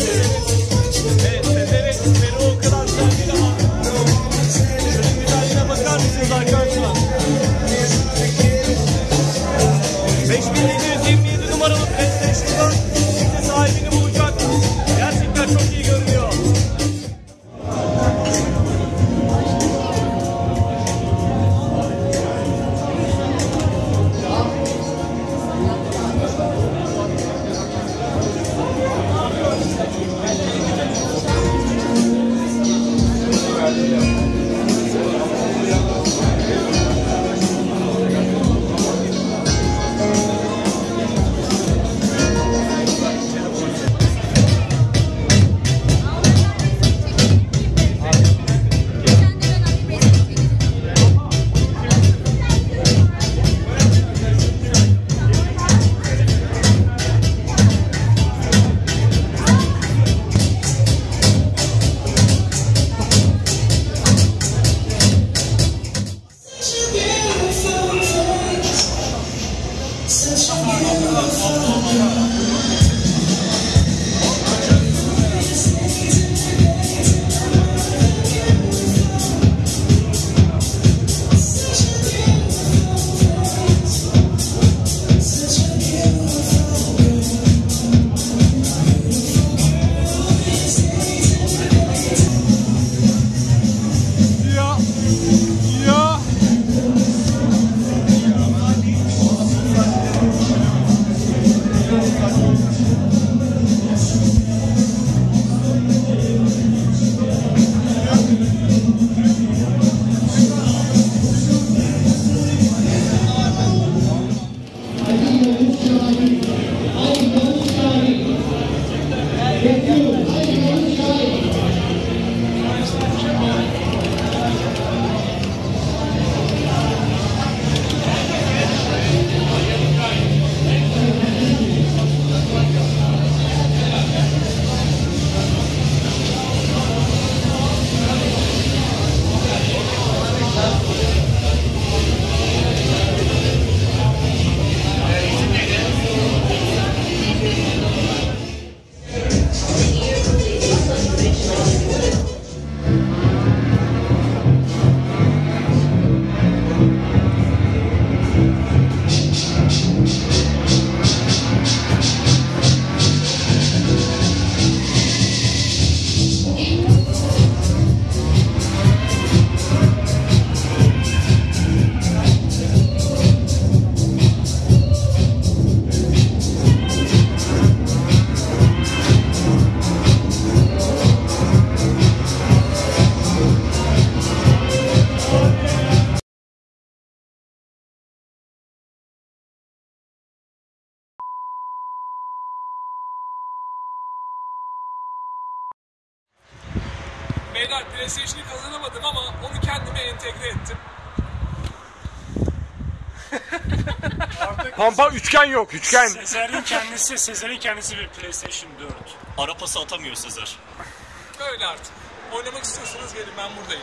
Amen. Sefer PlayStation'ı kazanamadım ama onu kendime entegre ettim. Pampa üçgen yok üçgen. Sezer'in kendisi, Sezer'in kendisi bir PlayStation 4. Ara pası atamıyor Sezer. Böyle artık. Oynamak istiyorsanız gelin ben buradayım.